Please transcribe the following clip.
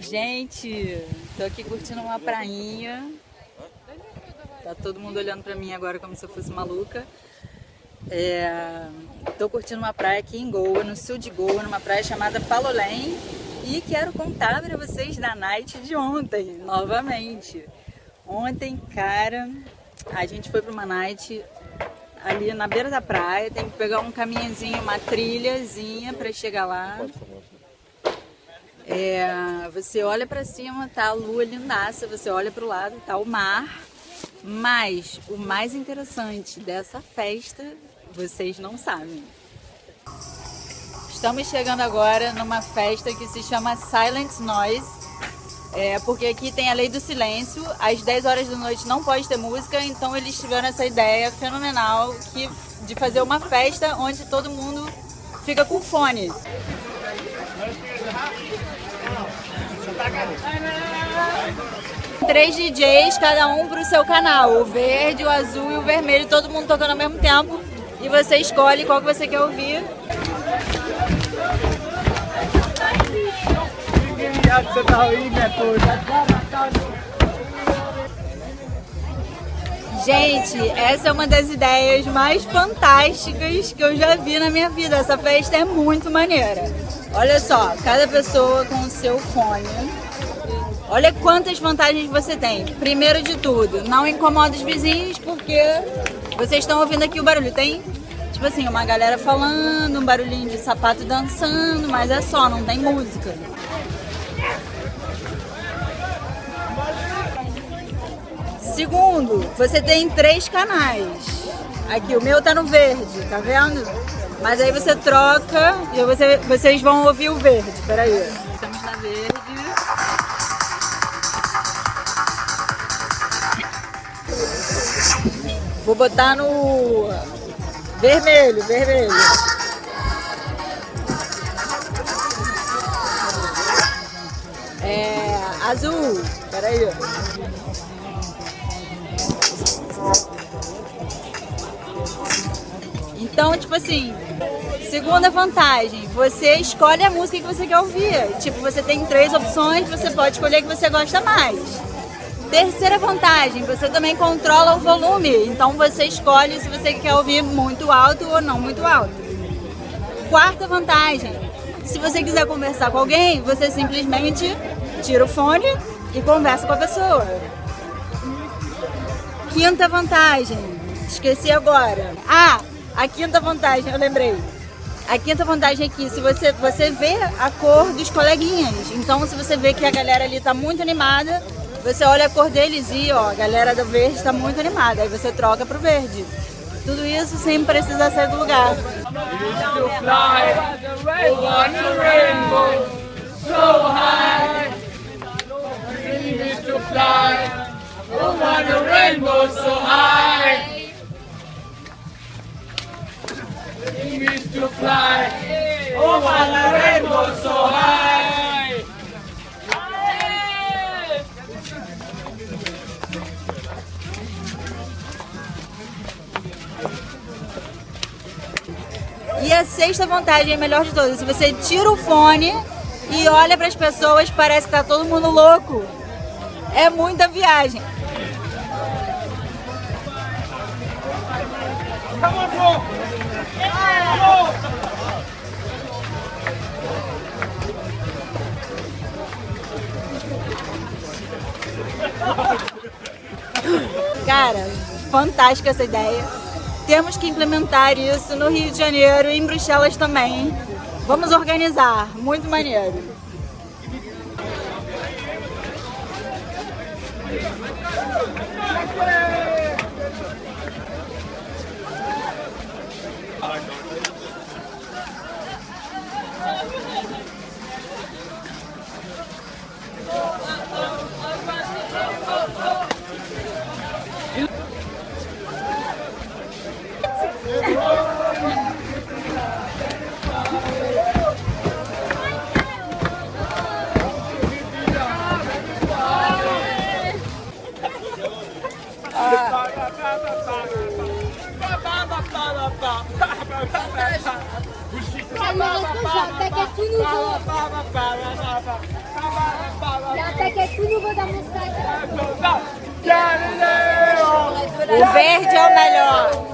Gente, tô aqui curtindo uma prainha. Tá todo mundo olhando pra mim agora como se eu fosse maluca. É, tô curtindo uma praia aqui em Goa, no sul de Goa, numa praia chamada Palolém. E quero contar pra vocês da night de ontem, novamente. Ontem, cara, a gente foi pra uma night ali na beira da praia. Tem que pegar um caminhozinho, uma trilhazinha pra chegar lá. É, você olha pra cima, tá a lua lindaça, você olha pro lado, tá o mar. Mas o mais interessante dessa festa, vocês não sabem. Estamos chegando agora numa festa que se chama Silent Noise. É, porque aqui tem a lei do silêncio, às 10 horas da noite não pode ter música, então eles tiveram essa ideia fenomenal que, de fazer uma festa onde todo mundo fica com fone. Três DJs, cada um pro seu canal. O verde, o azul e o vermelho, todo mundo tocando ao mesmo tempo. E você escolhe qual que você quer ouvir. Gente, essa é uma das ideias mais fantásticas que eu já vi na minha vida. Essa festa é muito maneira. Olha só, cada pessoa com o seu fone. Olha quantas vantagens você tem. Primeiro de tudo, não incomoda os vizinhos porque vocês estão ouvindo aqui o barulho. Tem, tipo assim, uma galera falando, um barulhinho de sapato dançando, mas é só, não tem música. Segundo, você tem três canais. Aqui, o meu tá no verde, tá vendo? Mas aí você troca e você, vocês vão ouvir o verde. Peraí. Estamos na verde. Vou botar no vermelho, vermelho. É azul. Peraí. Então, tipo assim, segunda vantagem, você escolhe a música que você quer ouvir. Tipo, você tem três opções, você pode escolher a que você gosta mais. Terceira vantagem, você também controla o volume. Então você escolhe se você quer ouvir muito alto ou não muito alto. Quarta vantagem, se você quiser conversar com alguém, você simplesmente tira o fone e conversa com a pessoa. Quinta vantagem, esqueci agora. Ah, a quinta vantagem, eu lembrei. A quinta vantagem é que se você, você vê a cor dos coleguinhas. Então se você vê que a galera ali tá muito animada, você olha a cor deles e ó, a galera do verde está muito animada. Aí você troca pro verde. Tudo isso sem precisar sair do lugar. Over so high to fly over the rainbow so high. E a sexta vantagem é a melhor de todas. Se você tira o fone e olha para as pessoas, parece que tá todo mundo louco. É muita viagem. Cara, fantástica essa ideia. Temos que implementar isso no Rio de Janeiro e em Bruxelas também. Vamos organizar, muito maneiro. Até que é tudo nouveau. que é tudo nouveau dans mon sac. O verde é o melhor.